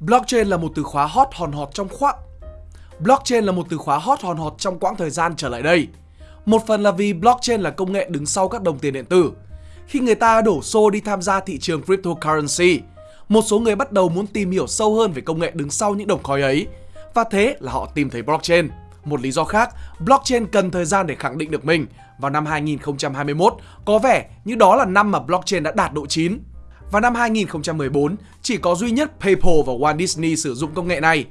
Blockchain là một từ khóa hot hòn hot trong khoảng Blockchain là một từ khóa hot hòn hot trong quãng thời gian trở lại đây. Một phần là vì blockchain là công nghệ đứng sau các đồng tiền điện tử. Khi người ta đổ xô đi tham gia thị trường cryptocurrency, một số người bắt đầu muốn tìm hiểu sâu hơn về công nghệ đứng sau những đồng coin ấy. Và thế là họ tìm thấy blockchain. Một lý do khác, blockchain cần thời gian để khẳng định được mình. Vào năm 2021, có vẻ như đó là năm mà blockchain đã đạt độ chín. Vào năm 2014, chỉ có duy nhất PayPal và Walt Disney sử dụng công nghệ này.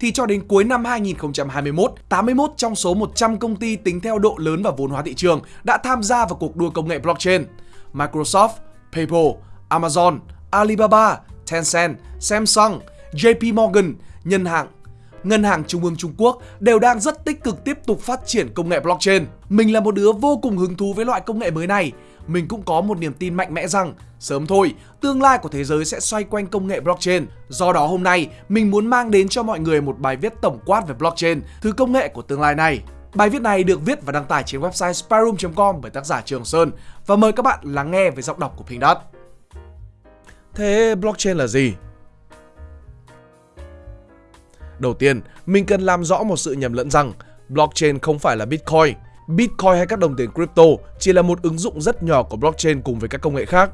Thì cho đến cuối năm 2021, 81 trong số 100 công ty tính theo độ lớn và vốn hóa thị trường đã tham gia vào cuộc đua công nghệ blockchain. Microsoft, PayPal, Amazon, Alibaba, Tencent, Samsung, JP Morgan, Ngân hàng Ngân hàng Trung ương Trung Quốc đều đang rất tích cực tiếp tục phát triển công nghệ blockchain. Mình là một đứa vô cùng hứng thú với loại công nghệ mới này. Mình cũng có một niềm tin mạnh mẽ rằng sớm thôi, tương lai của thế giới sẽ xoay quanh công nghệ blockchain. Do đó hôm nay, mình muốn mang đến cho mọi người một bài viết tổng quát về blockchain, thứ công nghệ của tương lai này. Bài viết này được viết và đăng tải trên website spyroom.com bởi tác giả Trường Sơn và mời các bạn lắng nghe với giọng đọc của Pink Dot. Thế blockchain là gì? Đầu tiên, mình cần làm rõ một sự nhầm lẫn rằng blockchain không phải là Bitcoin. Bitcoin hay các đồng tiền crypto chỉ là một ứng dụng rất nhỏ của blockchain cùng với các công nghệ khác.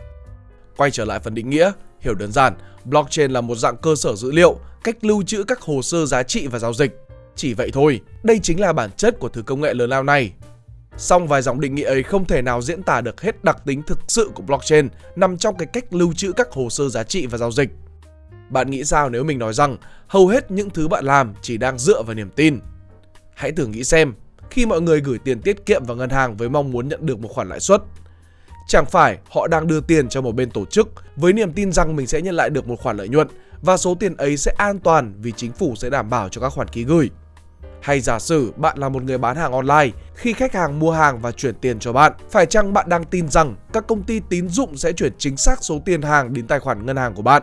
Quay trở lại phần định nghĩa, hiểu đơn giản, blockchain là một dạng cơ sở dữ liệu, cách lưu trữ các hồ sơ giá trị và giao dịch. Chỉ vậy thôi, đây chính là bản chất của thứ công nghệ lớn lao này. Song vài dòng định nghĩa ấy không thể nào diễn tả được hết đặc tính thực sự của blockchain nằm trong cái cách lưu trữ các hồ sơ giá trị và giao dịch. Bạn nghĩ sao nếu mình nói rằng hầu hết những thứ bạn làm chỉ đang dựa vào niềm tin? Hãy thử nghĩ xem, khi mọi người gửi tiền tiết kiệm vào ngân hàng với mong muốn nhận được một khoản lãi suất, chẳng phải họ đang đưa tiền cho một bên tổ chức với niềm tin rằng mình sẽ nhận lại được một khoản lợi nhuận và số tiền ấy sẽ an toàn vì chính phủ sẽ đảm bảo cho các khoản ký gửi. Hay giả sử bạn là một người bán hàng online, khi khách hàng mua hàng và chuyển tiền cho bạn, phải chăng bạn đang tin rằng các công ty tín dụng sẽ chuyển chính xác số tiền hàng đến tài khoản ngân hàng của bạn?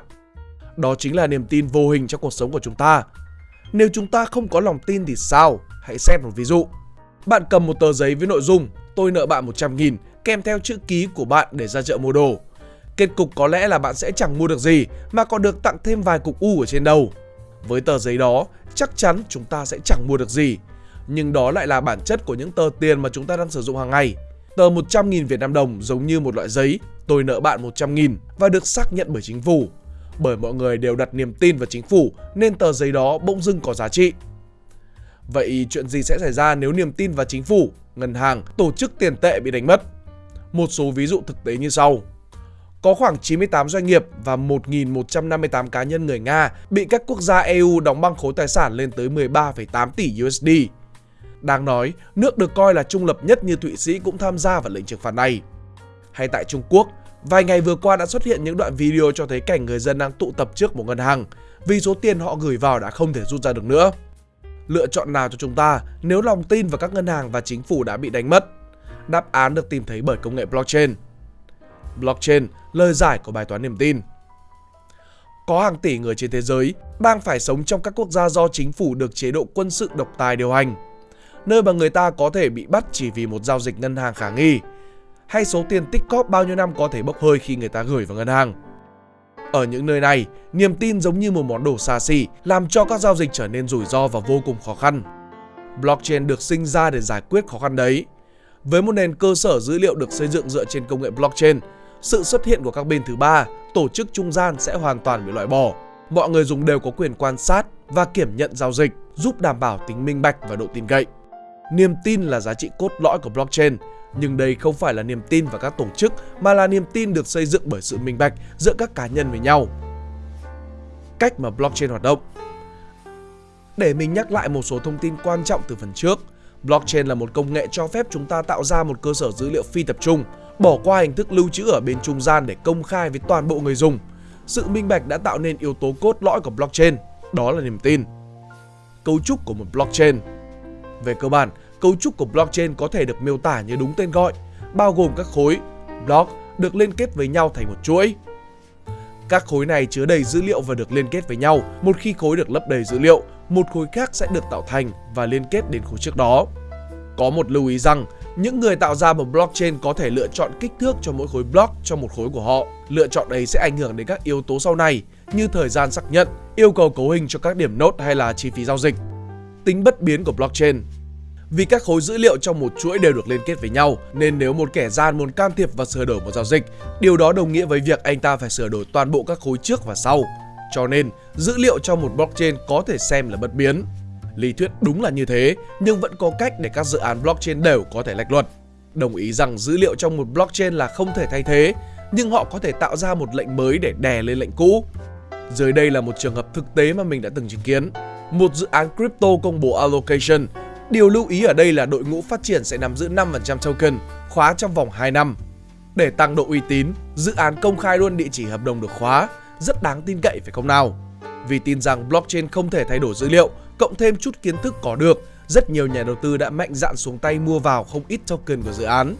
Đó chính là niềm tin vô hình trong cuộc sống của chúng ta. Nếu chúng ta không có lòng tin thì sao? Hãy xem một ví dụ. Bạn cầm một tờ giấy với nội dung tôi nợ bạn 100 nghìn kèm theo chữ ký của bạn để ra chợ mua đồ. Kết cục có lẽ là bạn sẽ chẳng mua được gì mà còn được tặng thêm vài cục u ở trên đầu. Với tờ giấy đó, chắc chắn chúng ta sẽ chẳng mua được gì. Nhưng đó lại là bản chất của những tờ tiền mà chúng ta đang sử dụng hàng ngày. Tờ 100.000 Việt Nam đồng giống như một loại giấy, tôi nợ bạn 100.000 và được xác nhận bởi chính phủ bởi mọi người đều đặt niềm tin vào chính phủ nên tờ giấy đó bỗng dưng có giá trị. Vậy chuyện gì sẽ xảy ra nếu niềm tin vào chính phủ, ngân hàng, tổ chức tiền tệ bị đánh mất? Một số ví dụ thực tế như sau. Có khoảng 98 doanh nghiệp và 1.158 cá nhân người Nga bị các quốc gia EU đóng băng khối tài sản lên tới 13,8 tỷ USD. Đáng nói, nước được coi là trung lập nhất như Thụy Sĩ cũng tham gia vào lệnh trừng phạt này. Hay tại Trung Quốc, Vài ngày vừa qua đã xuất hiện những đoạn video cho thấy cảnh người dân đang tụ tập trước một ngân hàng vì số tiền họ gửi vào đã không thể rút ra được nữa. Lựa chọn nào cho chúng ta nếu lòng tin vào các ngân hàng và chính phủ đã bị đánh mất? Đáp án được tìm thấy bởi công nghệ blockchain. Blockchain, lời giải của bài toán niềm tin. Có hàng tỷ người trên thế giới đang phải sống trong các quốc gia do chính phủ được chế độ quân sự độc tài điều hành, nơi mà người ta có thể bị bắt chỉ vì một giao dịch ngân hàng khả nghi, hay số tiền tích cóp bao nhiêu năm có thể bốc hơi khi người ta gửi vào ngân hàng. Ở những nơi này, niềm tin giống như một món đồ xa xỉ, làm cho các giao dịch trở nên rủi ro và vô cùng khó khăn. Blockchain được sinh ra để giải quyết khó khăn đấy. Với một nền cơ sở dữ liệu được xây dựng dựa trên công nghệ blockchain, sự xuất hiện của các bên thứ ba, tổ chức trung gian sẽ hoàn toàn bị loại bỏ. Mọi người dùng đều có quyền quan sát và kiểm nhận giao dịch, giúp đảm bảo tính minh bạch và độ tin cậy. Niềm tin là giá trị cốt lõi của blockchain nhưng đây không phải là niềm tin vào các tổ chức mà là niềm tin được xây dựng bởi sự minh bạch giữa các cá nhân với nhau. Cách mà blockchain hoạt động Để mình nhắc lại một số thông tin quan trọng từ phần trước, blockchain là một công nghệ cho phép chúng ta tạo ra một cơ sở dữ liệu phi tập trung, bỏ qua hình thức lưu trữ ở bên trung gian để công khai với toàn bộ người dùng. Sự minh bạch đã tạo nên yếu tố cốt lõi của blockchain, đó là niềm tin. Cấu trúc của một blockchain Về cơ bản, Cấu trúc của blockchain có thể được miêu tả như đúng tên gọi, bao gồm các khối block được liên kết với nhau thành một chuỗi. Các khối này chứa đầy dữ liệu và được liên kết với nhau. Một khi khối được lấp đầy dữ liệu, một khối khác sẽ được tạo thành và liên kết đến khối trước đó. Có một lưu ý rằng, những người tạo ra một blockchain có thể lựa chọn kích thước cho mỗi khối block cho một khối của họ. Lựa chọn ấy sẽ ảnh hưởng đến các yếu tố sau này, như thời gian xác nhận, yêu cầu cấu hình cho các điểm nốt hay là chi phí giao dịch. Tính bất biến của blockchain vì các khối dữ liệu trong một chuỗi đều được liên kết với nhau, nên nếu một kẻ gian muốn can thiệp và sửa đổi một giao dịch, điều đó đồng nghĩa với việc anh ta phải sửa đổi toàn bộ các khối trước và sau. Cho nên, dữ liệu trong một blockchain có thể xem là bất biến. Lý thuyết đúng là như thế, nhưng vẫn có cách để các dự án blockchain đều có thể lệch luật. Đồng ý rằng dữ liệu trong một blockchain là không thể thay thế, nhưng họ có thể tạo ra một lệnh mới để đè lên lệnh cũ. Dưới đây là một trường hợp thực tế mà mình đã từng chứng kiến. Một dự án crypto công bố allocation. Điều lưu ý ở đây là đội ngũ phát triển sẽ nắm giữ 5% token, khóa trong vòng 2 năm. Để tăng độ uy tín, dự án công khai luôn địa chỉ hợp đồng được khóa, rất đáng tin cậy phải không nào? Vì tin rằng blockchain không thể thay đổi dữ liệu, cộng thêm chút kiến thức có được, rất nhiều nhà đầu tư đã mạnh dạn xuống tay mua vào không ít token của dự án.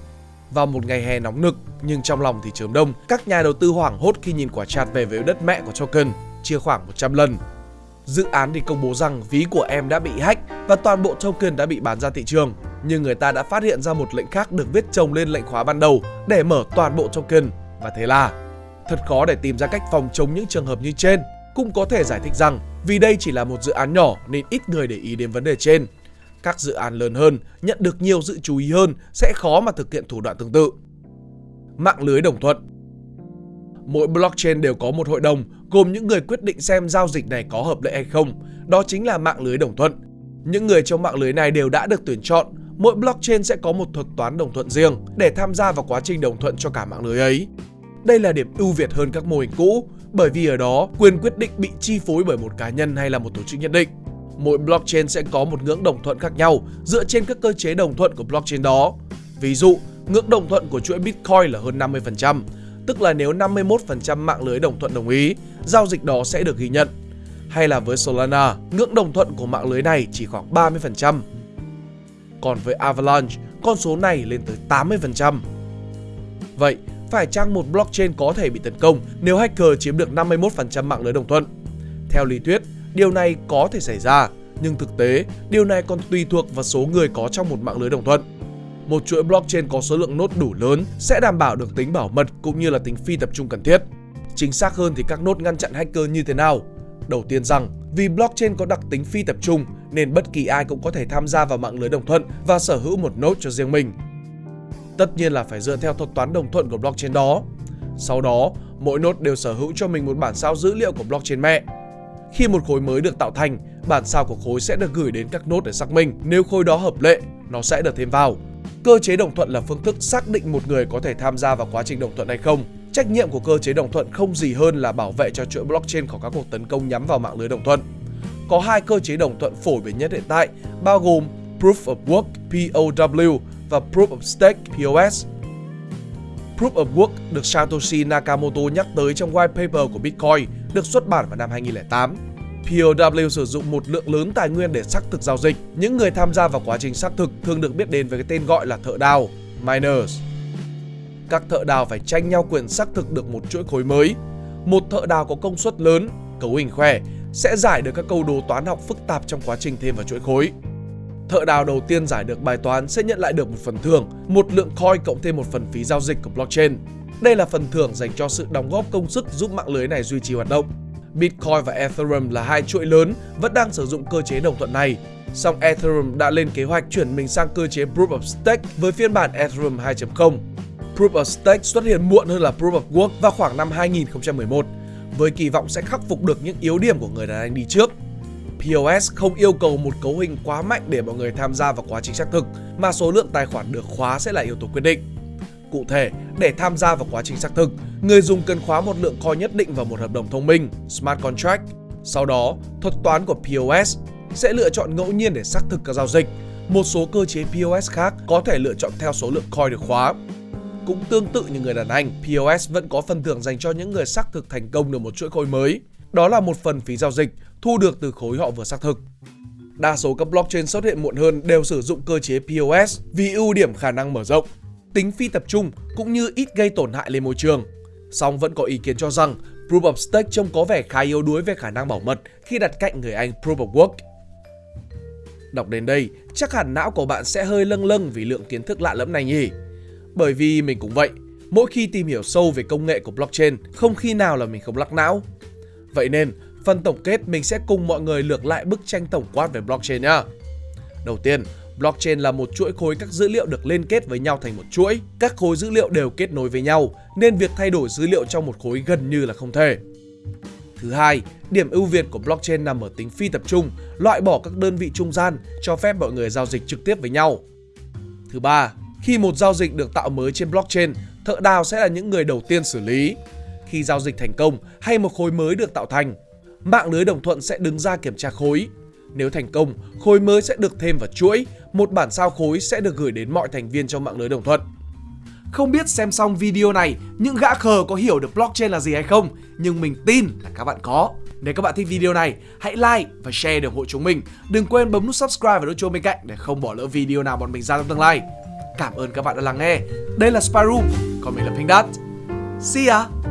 Vào một ngày hè nóng nực, nhưng trong lòng thì chớm đông, các nhà đầu tư hoảng hốt khi nhìn quả chạt về với đất mẹ của token, chia khoảng 100 lần. Dự án thì công bố rằng ví của em đã bị hack và toàn bộ token đã bị bán ra thị trường. Nhưng người ta đã phát hiện ra một lệnh khác được viết chồng lên lệnh khóa ban đầu để mở toàn bộ token. Và thế là thật khó để tìm ra cách phòng chống những trường hợp như trên. Cũng có thể giải thích rằng vì đây chỉ là một dự án nhỏ nên ít người để ý đến vấn đề trên. Các dự án lớn hơn, nhận được nhiều sự chú ý hơn sẽ khó mà thực hiện thủ đoạn tương tự. Mạng lưới đồng thuận Mỗi blockchain đều có một hội đồng gồm những người quyết định xem giao dịch này có hợp lệ hay không. Đó chính là mạng lưới đồng thuận. Những người trong mạng lưới này đều đã được tuyển chọn. Mỗi blockchain sẽ có một thuật toán đồng thuận riêng để tham gia vào quá trình đồng thuận cho cả mạng lưới ấy. Đây là điểm ưu việt hơn các mô hình cũ, bởi vì ở đó quyền quyết định bị chi phối bởi một cá nhân hay là một tổ chức nhất định. Mỗi blockchain sẽ có một ngưỡng đồng thuận khác nhau dựa trên các cơ chế đồng thuận của blockchain đó. Ví dụ, ngưỡng đồng thuận của chuỗi Bitcoin là hơn 50%, tức là nếu 51% mạng lưới đồng thuận đồng ý, giao dịch đó sẽ được ghi nhận. Hay là với Solana, ngưỡng đồng thuận của mạng lưới này chỉ khoảng 30%. Còn với Avalanche, con số này lên tới 80%. Vậy, phải chăng một blockchain có thể bị tấn công nếu hacker chiếm được 51% mạng lưới đồng thuận? Theo lý thuyết, điều này có thể xảy ra, nhưng thực tế, điều này còn tùy thuộc vào số người có trong một mạng lưới đồng thuận. Một chuỗi blockchain có số lượng nốt đủ lớn sẽ đảm bảo được tính bảo mật cũng như là tính phi tập trung cần thiết. Chính xác hơn thì các nốt ngăn chặn hacker như thế nào? Đầu tiên rằng, vì blockchain có đặc tính phi tập trung nên bất kỳ ai cũng có thể tham gia vào mạng lưới đồng thuận và sở hữu một nốt cho riêng mình. Tất nhiên là phải dựa theo thuật toán đồng thuận của blockchain đó. Sau đó, mỗi nốt đều sở hữu cho mình một bản sao dữ liệu của blockchain mẹ. Khi một khối mới được tạo thành, bản sao của khối sẽ được gửi đến các nốt để xác minh. Nếu khối đó hợp lệ, nó sẽ được thêm vào. Cơ chế đồng thuận là phương thức xác định một người có thể tham gia vào quá trình đồng thuận hay không. Trách nhiệm của cơ chế đồng thuận không gì hơn là bảo vệ cho chuỗi blockchain khỏi các cuộc tấn công nhắm vào mạng lưới đồng thuận. Có hai cơ chế đồng thuận phổ biến nhất hiện tại, bao gồm Proof of Work POW và Proof of Stake POS. Proof of Work được Satoshi Nakamoto nhắc tới trong white paper của Bitcoin được xuất bản vào năm 2008. POW sử dụng một lượng lớn tài nguyên để xác thực giao dịch. Những người tham gia vào quá trình xác thực thường được biết đến với cái tên gọi là thợ đào, miners. Các thợ đào phải tranh nhau quyền xác thực được một chuỗi khối mới. Một thợ đào có công suất lớn, cấu hình khỏe, sẽ giải được các câu đố toán học phức tạp trong quá trình thêm vào chuỗi khối. Thợ đào đầu tiên giải được bài toán sẽ nhận lại được một phần thưởng, một lượng coin cộng thêm một phần phí giao dịch của blockchain. Đây là phần thưởng dành cho sự đóng góp công sức giúp mạng lưới này duy trì hoạt động. Bitcoin và Ethereum là hai chuỗi lớn vẫn đang sử dụng cơ chế đồng thuận này. Song Ethereum đã lên kế hoạch chuyển mình sang cơ chế Proof of Stake với phiên bản Ethereum 2.0. Proof of Stake xuất hiện muộn hơn là Proof of Work vào khoảng năm 2011, với kỳ vọng sẽ khắc phục được những yếu điểm của người đàn anh đi trước. POS không yêu cầu một cấu hình quá mạnh để mọi người tham gia vào quá trình xác thực, mà số lượng tài khoản được khóa sẽ là yếu tố quyết định. Cụ thể, để tham gia vào quá trình xác thực, người dùng cần khóa một lượng coin nhất định vào một hợp đồng thông minh, smart contract. Sau đó, thuật toán của POS sẽ lựa chọn ngẫu nhiên để xác thực các giao dịch. Một số cơ chế POS khác có thể lựa chọn theo số lượng coin được khóa. Cũng tương tự như người đàn anh, POS vẫn có phần thưởng dành cho những người xác thực thành công được một chuỗi khối mới. Đó là một phần phí giao dịch thu được từ khối họ vừa xác thực. Đa số các blockchain xuất hiện muộn hơn đều sử dụng cơ chế POS vì ưu điểm khả năng mở rộng, tính phi tập trung cũng như ít gây tổn hại lên môi trường. Song vẫn có ý kiến cho rằng Proof of Stake trông có vẻ khá yếu đuối về khả năng bảo mật khi đặt cạnh người Anh Proof of Work. Đọc đến đây, chắc hẳn não của bạn sẽ hơi lâng lâng vì lượng kiến thức lạ lẫm này nhỉ? Bởi vì mình cũng vậy, mỗi khi tìm hiểu sâu về công nghệ của blockchain, không khi nào là mình không lắc não. Vậy nên, phần tổng kết mình sẽ cùng mọi người lược lại bức tranh tổng quát về blockchain nhá. Đầu tiên, blockchain là một chuỗi khối các dữ liệu được liên kết với nhau thành một chuỗi. Các khối dữ liệu đều kết nối với nhau, nên việc thay đổi dữ liệu trong một khối gần như là không thể. Thứ hai, điểm ưu việt của blockchain nằm ở tính phi tập trung, loại bỏ các đơn vị trung gian, cho phép mọi người giao dịch trực tiếp với nhau. Thứ ba, khi một giao dịch được tạo mới trên blockchain, thợ đào sẽ là những người đầu tiên xử lý. Khi giao dịch thành công hay một khối mới được tạo thành, mạng lưới đồng thuận sẽ đứng ra kiểm tra khối. Nếu thành công, khối mới sẽ được thêm vào chuỗi, một bản sao khối sẽ được gửi đến mọi thành viên trong mạng lưới đồng thuận. Không biết xem xong video này, những gã khờ có hiểu được blockchain là gì hay không? Nhưng mình tin là các bạn có. Nếu các bạn thích video này, hãy like và share để ủng hộ chúng mình. Đừng quên bấm nút subscribe và nút chuông bên cạnh để không bỏ lỡ video nào bọn mình ra trong tương lai. Cảm ơn các bạn đã lắng nghe. Đây là Spyroom, còn mình là Pink Dot. See ya!